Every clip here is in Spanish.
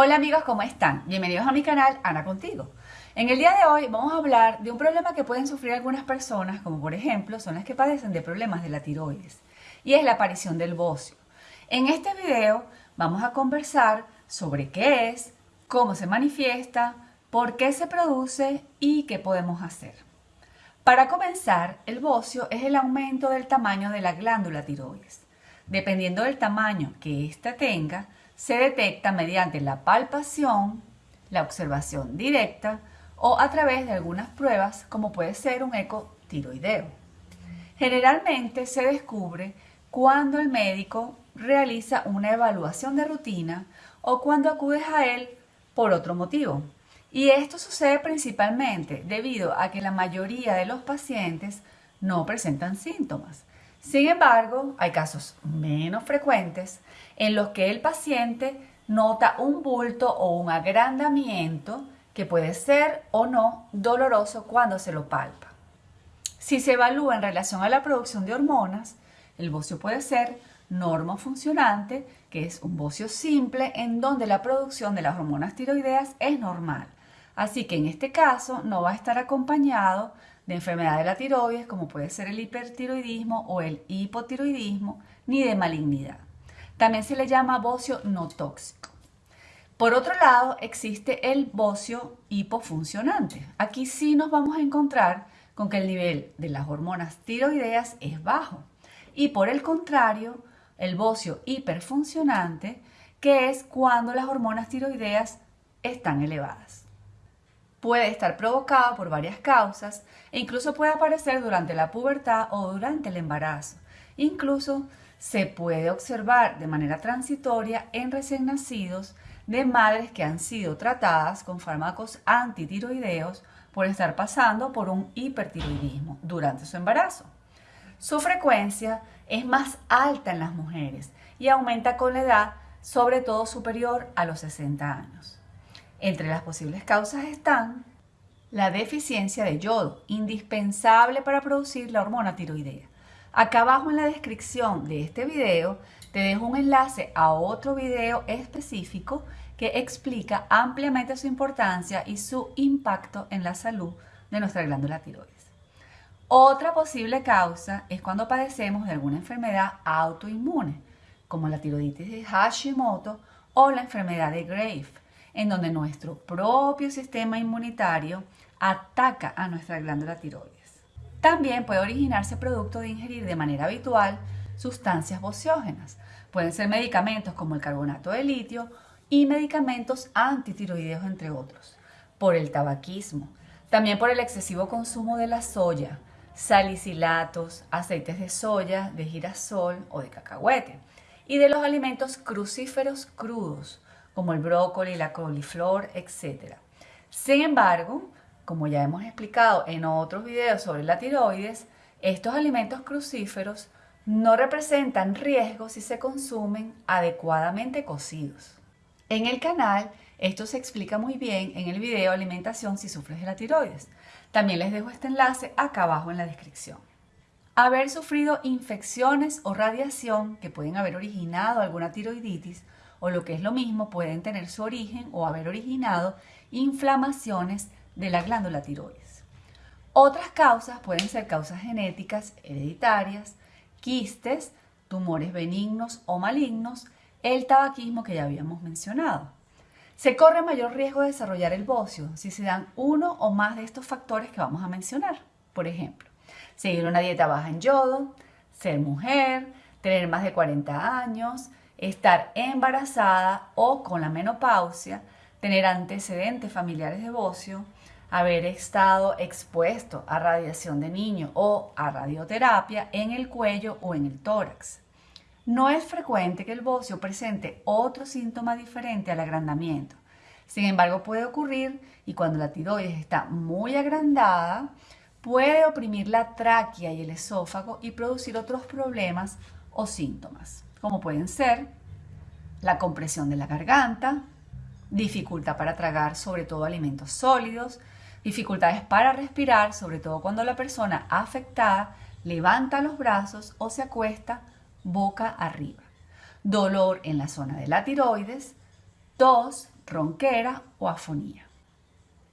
Hola amigos, ¿cómo están? Bienvenidos a mi canal Ana Contigo. En el día de hoy vamos a hablar de un problema que pueden sufrir algunas personas, como por ejemplo son las que padecen de problemas de la tiroides, y es la aparición del bocio. En este video vamos a conversar sobre qué es, cómo se manifiesta, por qué se produce y qué podemos hacer. Para comenzar, el bocio es el aumento del tamaño de la glándula tiroides. Dependiendo del tamaño que ésta tenga, se detecta mediante la palpación, la observación directa o a través de algunas pruebas como puede ser un eco tiroideo. Generalmente se descubre cuando el médico realiza una evaluación de rutina o cuando acudes a él por otro motivo. Y esto sucede principalmente debido a que la mayoría de los pacientes no presentan síntomas. Sin embargo, hay casos menos frecuentes en los que el paciente nota un bulto o un agrandamiento que puede ser o no doloroso cuando se lo palpa. Si se evalúa en relación a la producción de hormonas, el bocio puede ser normofuncionante, que es un bocio simple en donde la producción de las hormonas tiroideas es normal. Así que en este caso no va a estar acompañado de enfermedad de la tiroides, como puede ser el hipertiroidismo o el hipotiroidismo, ni de malignidad. También se le llama bocio no tóxico. Por otro lado, existe el bocio hipofuncionante. Aquí sí nos vamos a encontrar con que el nivel de las hormonas tiroideas es bajo. Y por el contrario, el bocio hiperfuncionante, que es cuando las hormonas tiroideas están elevadas. Puede estar provocado por varias causas e incluso puede aparecer durante la pubertad o durante el embarazo. Incluso se puede observar de manera transitoria en recién nacidos de madres que han sido tratadas con fármacos antitiroideos por estar pasando por un hipertiroidismo durante su embarazo. Su frecuencia es más alta en las mujeres y aumenta con la edad, sobre todo superior a los 60 años. Entre las posibles causas están la deficiencia de yodo, indispensable para producir la hormona tiroidea. Acá abajo en la descripción de este video te dejo un enlace a otro video específico que explica ampliamente su importancia y su impacto en la salud de nuestra glándula tiroides. Otra posible causa es cuando padecemos de alguna enfermedad autoinmune, como la tiroiditis de Hashimoto o la enfermedad de Grave, en donde nuestro propio sistema inmunitario ataca a nuestra glándula tiroides. También puede originarse producto de ingerir de manera habitual sustancias bociógenas. Pueden ser medicamentos como el carbonato de litio y medicamentos antitiroideos, entre otros. Por el tabaquismo. También por el excesivo consumo de la soya, salicilatos, aceites de soya, de girasol o de cacahuete. Y de los alimentos crucíferos crudos, como el brócoli, la coliflor, etc. Sin embargo, como ya hemos explicado en otros videos sobre la tiroides, estos alimentos crucíferos no representan riesgo si se consumen adecuadamente cocidos. En el canal esto se explica muy bien en el video Alimentación si sufres de la tiroides. También les dejo este enlace acá abajo en la descripción. Haber sufrido infecciones o radiación que pueden haber originado alguna tiroiditis o lo que es lo mismo pueden tener su origen o haber originado inflamaciones de la glándula tiroides. Otras causas pueden ser causas genéticas, hereditarias, quistes, tumores benignos o malignos, el tabaquismo que ya habíamos mencionado. Se corre mayor riesgo de desarrollar el bocio si se dan uno o más de estos factores que vamos a mencionar. Por ejemplo, seguir una dieta baja en yodo, ser mujer, tener más de 40 años, estar embarazada o con la menopausia, tener antecedentes familiares de bocio, haber estado expuesto a radiación de niño o a radioterapia en el cuello o en el tórax. No es frecuente que el bocio presente otro síntoma diferente al agrandamiento. Sin embargo, puede ocurrir y cuando la tiroides está muy agrandada, puede oprimir la tráquea y el esófago y producir otros problemas o síntomas, como pueden ser la compresión de la garganta, dificultad para tragar sobre todo alimentos sólidos, dificultades para respirar, sobre todo cuando la persona afectada levanta los brazos o se acuesta boca arriba, dolor en la zona de la tiroides, tos, ronquera o afonía.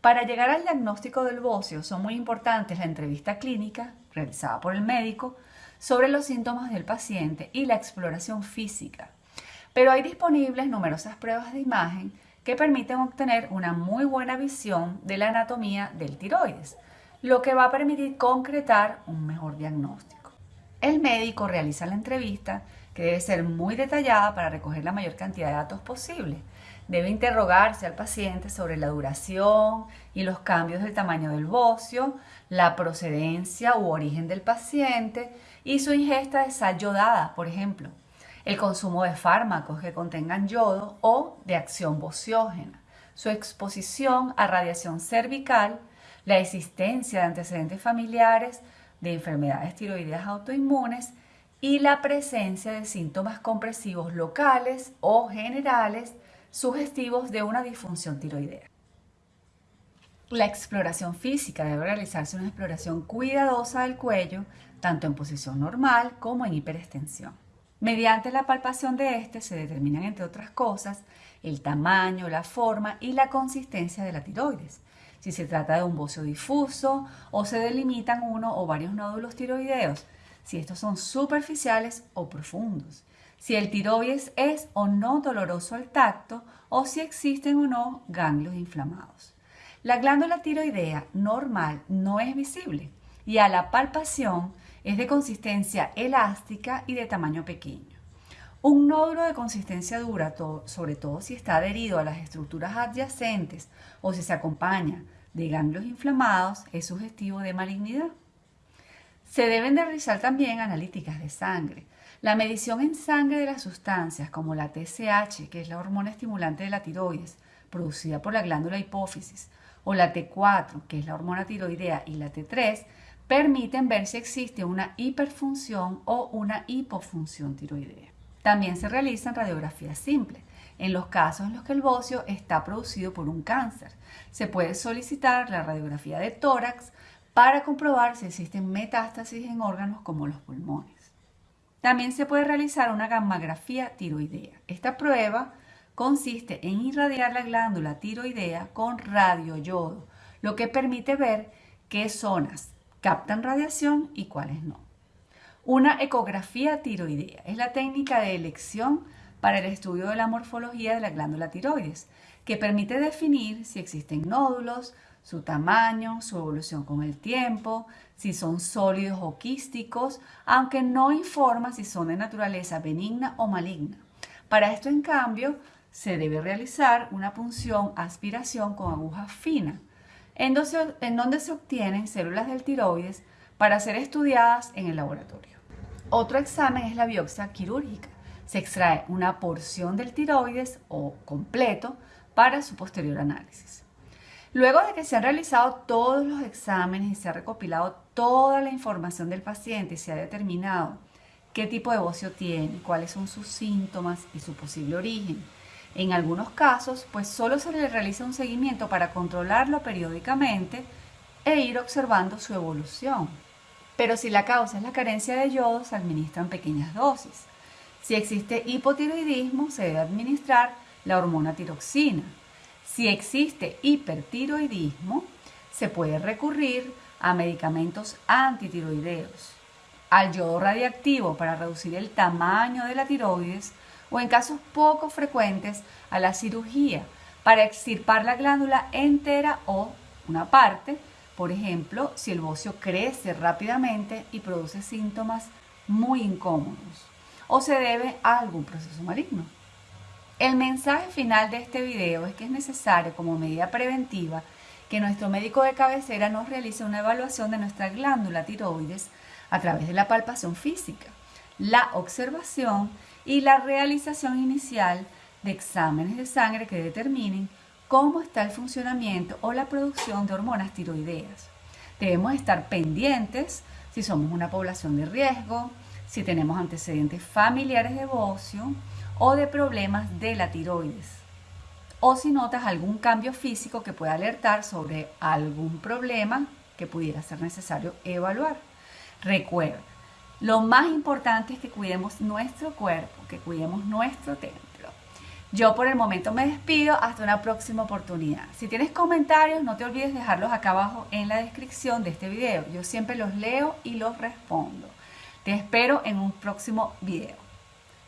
Para llegar al diagnóstico del bocio son muy importantes la entrevista clínica realizada por el médico sobre los síntomas del paciente y la exploración física. Pero hay disponibles numerosas pruebas de imagen que permiten obtener una muy buena visión de la anatomía del tiroides, lo que va a permitir concretar un mejor diagnóstico. El médico realiza la entrevista, que debe ser muy detallada para recoger la mayor cantidad de datos posible. Debe interrogarse al paciente sobre la duración y los cambios del tamaño del bocio, la procedencia u origen del paciente y su ingesta de sal yodada, por ejemplo el consumo de fármacos que contengan yodo o de acción bociógena, su exposición a radiación cervical, la existencia de antecedentes familiares de enfermedades tiroideas autoinmunes y la presencia de síntomas compresivos locales o generales sugestivos de una disfunción tiroidea. La exploración física debe realizarse una exploración cuidadosa del cuello, tanto en posición normal como en hiperextensión. Mediante la palpación de este se determinan, entre otras cosas, el tamaño, la forma y la consistencia de la tiroides. Si se trata de un bocio difuso o se delimitan uno o varios nódulos tiroideos, si estos son superficiales o profundos, si el tiroides es o no doloroso al tacto o si existen o no ganglios inflamados. La glándula tiroidea normal no es visible y a la palpación es de consistencia elástica y de tamaño pequeño. Un nódulo de consistencia dura, sobre todo si está adherido a las estructuras adyacentes o si se acompaña de ganglios inflamados, es sugestivo de malignidad. Se deben de realizar también analíticas de sangre. La medición en sangre de las sustancias como la TSH, que es la hormona estimulante de la tiroides, producida por la glándula hipófisis, o la T4, que es la hormona tiroidea, y la T3, permiten ver si existe una hiperfunción o una hipofunción tiroidea. También se realizan radiografías simples. En los casos en los que el bocio está producido por un cáncer, se puede solicitar la radiografía de tórax para comprobar si existen metástasis en órganos como los pulmones. También se puede realizar una gammagrafía tiroidea. Esta prueba consiste en irradiar la glándula tiroidea con radioyodo, lo que permite ver qué zonas captan radiación y cuáles no. Una ecografía tiroidea es la técnica de elección para el estudio de la morfología de la glándula tiroides, que permite definir si existen nódulos, su tamaño, su evolución con el tiempo, si son sólidos o quísticos, aunque no informa si son de naturaleza benigna o maligna. Para esto, en cambio, se debe realizar una punción aspiración con aguja fina en donde se obtienen células del tiroides para ser estudiadas en el laboratorio. Otro examen es la biopsia quirúrgica. Se extrae una porción del tiroides o completo para su posterior análisis. Luego de que se han realizado todos los exámenes y se ha recopilado toda la información del paciente y se ha determinado qué tipo de bocio tiene, cuáles son sus síntomas y su posible origen, en algunos casos, pues solo se le realiza un seguimiento para controlarlo periódicamente e ir observando su evolución. Pero si la causa es la carencia de yodo, se administran pequeñas dosis. Si existe hipotiroidismo, se debe administrar la hormona tiroxina. Si existe hipertiroidismo, se puede recurrir a medicamentos antitiroideos, al yodo radiactivo para reducir el tamaño de la tiroides o en casos poco frecuentes a la cirugía para extirpar la glándula entera o una parte, por ejemplo, si el bocio crece rápidamente y produce síntomas muy incómodos o se debe a algún proceso maligno. El mensaje final de este video es que es necesario como medida preventiva que nuestro médico de cabecera nos realice una evaluación de nuestra glándula tiroides a través de la palpación física, la observación y la realización inicial de exámenes de sangre que determinen cómo está el funcionamiento o la producción de hormonas tiroideas. Debemos estar pendientes si somos una población de riesgo, si tenemos antecedentes familiares de bocio o de problemas de la tiroides, o si notas algún cambio físico que pueda alertar sobre algún problema que pudiera ser necesario evaluar. Recuerda, lo más importante es que cuidemos nuestro cuerpo, que cuidemos nuestro templo. Yo por el momento me despido hasta una próxima oportunidad. Si tienes comentarios, no te olvides dejarlos acá abajo en la descripción de este video. Yo siempre los leo y los respondo. Te espero en un próximo video.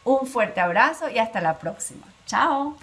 Un fuerte abrazo y hasta la próxima. Chao.